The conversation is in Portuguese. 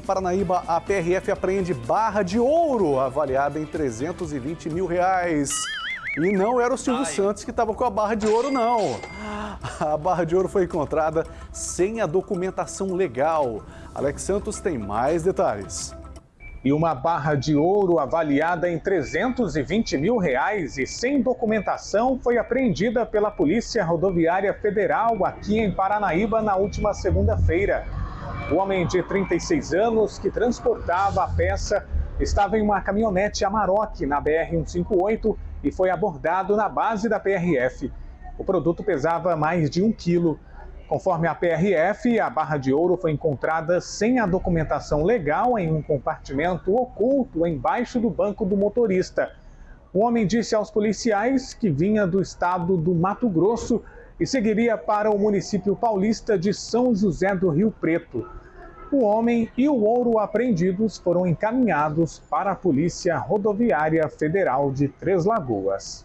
em Paranaíba, a PRF apreende barra de ouro, avaliada em 320 mil reais. E não era o Silvio Ai. Santos que estava com a barra de ouro, não. A barra de ouro foi encontrada sem a documentação legal. Alex Santos tem mais detalhes e uma barra de ouro avaliada em 320 mil reais e sem documentação foi apreendida pela Polícia Rodoviária Federal aqui em Paranaíba na última segunda-feira. O homem de 36 anos que transportava a peça estava em uma caminhonete Amarok na BR-158 e foi abordado na base da PRF. O produto pesava mais de um quilo. Conforme a PRF, a barra de ouro foi encontrada sem a documentação legal em um compartimento oculto embaixo do banco do motorista. O homem disse aos policiais que vinha do estado do Mato Grosso e seguiria para o município paulista de São José do Rio Preto. O homem e o ouro apreendidos foram encaminhados para a Polícia Rodoviária Federal de Três Lagoas.